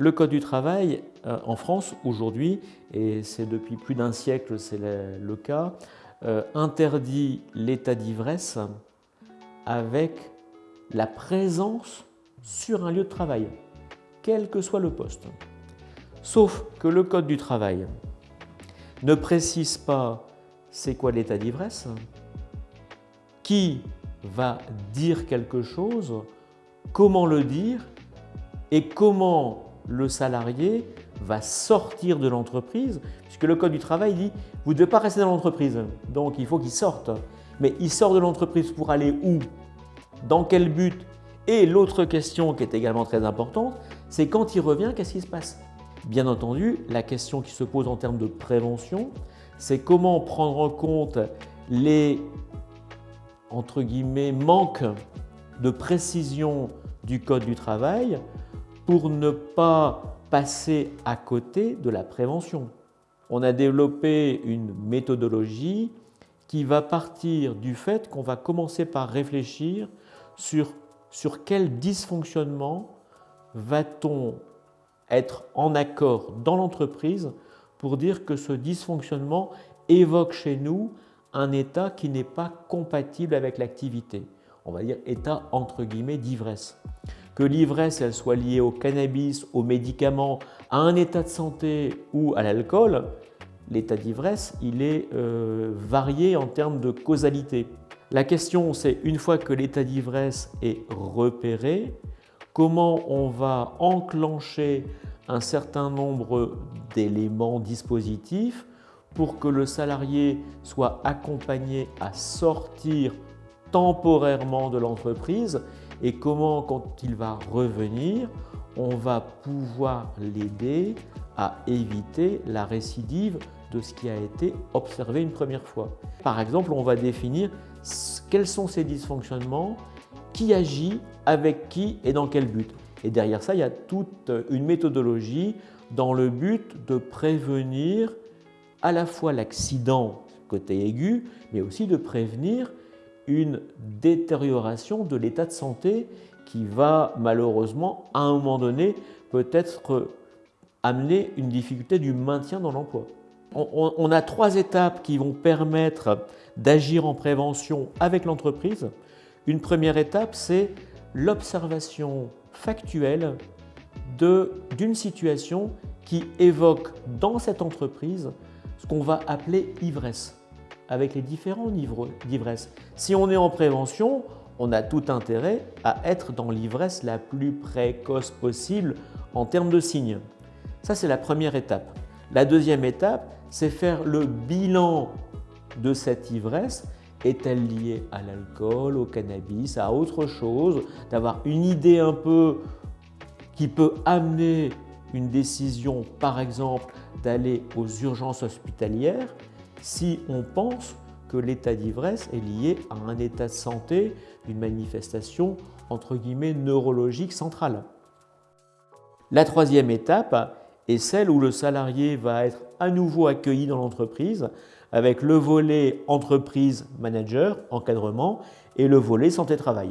Le Code du travail euh, en France aujourd'hui, et c'est depuis plus d'un siècle c'est le, cas, euh, interdit l'état d'ivresse avec la présence sur un lieu de travail, quel que soit le poste. Sauf que le Code du travail ne précise pas c'est quoi l'état d'ivresse, qui va dire quelque chose, comment le dire et comment le salarié va sortir de l'entreprise, puisque le Code du travail dit « vous ne devez pas rester dans l'entreprise, donc il faut qu'il sorte ». Mais il sort de l'entreprise pour aller où? Dans quel but? Et l'autre question qui est également très importante, c'est quand il revient, qu'est-ce qui se passe? Bien entendu, la question qui se pose en termes de prévention, c'est comment prendre en compte les entre guillemets, manques de précision du Code du travail pour ne pas passer à côté de la prévention. On a développé une méthodologie qui va partir du fait qu'on va commencer par réfléchir sur, sur quel dysfonctionnement va-t-on être en accord dans l'entreprise pour dire que ce dysfonctionnement évoque chez nous un état qui n'est pas compatible avec l'activité. On va dire état entre guillemets d'ivresse que l'ivresse elle soit liée au cannabis, aux médicaments, à un état de santé ou à l'alcool, l'état d'ivresse il est euh, varié en termes de causalité. La question c'est une fois que l'état d'ivresse est repéré, comment on va enclencher un certain nombre d'éléments dispositifs pour que le salarié soit accompagné à sortir temporairement de l'entreprise et comment, quand il va revenir, on va pouvoir l'aider à éviter la récidive de ce qui a été observé une première fois. Par exemple, on va définir quels sont ces dysfonctionnements, qui agit, avec qui et dans quel but. Et derrière ça, il y a toute une méthodologie dans le but de prévenir à la fois l'accident côté aigu, mais aussi de prévenir une détérioration de l'état de santé qui va malheureusement, à un moment donné, peut-être amener une difficulté du maintien dans l'emploi. On, a trois étapes qui vont permettre d'agir en prévention avec l'entreprise. Une première étape, c'est l'observation factuelle d'une situation qui évoque dans cette entreprise ce qu'on va appeler ivresse avec les différents niveaux d'ivresse. Si on est en prévention, on a tout intérêt à être dans l'ivresse la plus précoce possible en termes de signes. Ça, c'est la première étape. La deuxième étape, c'est faire le bilan de cette ivresse. Est-elle liée à l'alcool, au cannabis, à autre chose? D'avoir une idée un peu qui peut amener une décision, par exemple, d'aller aux urgences hospitalières si on pense que l'état d'ivresse est lié à un état de santé d'une manifestation entre guillemets neurologique centrale. La troisième étape est celle où le salarié va être à nouveau accueilli dans l'entreprise avec le volet entreprise manager, encadrement et le volet santé-travail.